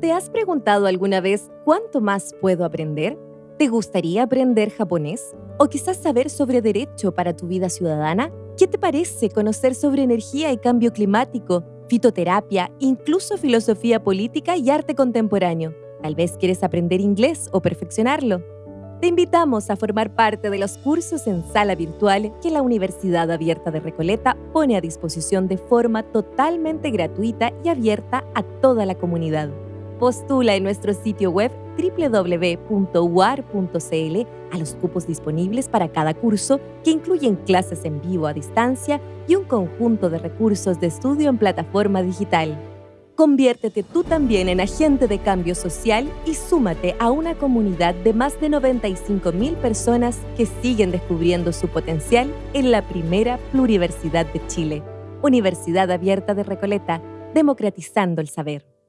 ¿Te has preguntado alguna vez cuánto más puedo aprender? ¿Te gustaría aprender japonés? ¿O quizás saber sobre derecho para tu vida ciudadana? ¿Qué te parece conocer sobre energía y cambio climático, fitoterapia, incluso filosofía política y arte contemporáneo? Tal vez quieres aprender inglés o perfeccionarlo. Te invitamos a formar parte de los cursos en sala virtual que la Universidad Abierta de Recoleta pone a disposición de forma totalmente gratuita y abierta a toda la comunidad. Postula en nuestro sitio web www.uar.cl a los cupos disponibles para cada curso que incluyen clases en vivo a distancia y un conjunto de recursos de estudio en plataforma digital. Conviértete tú también en agente de cambio social y súmate a una comunidad de más de 95.000 personas que siguen descubriendo su potencial en la primera pluriversidad de Chile. Universidad Abierta de Recoleta, democratizando el saber.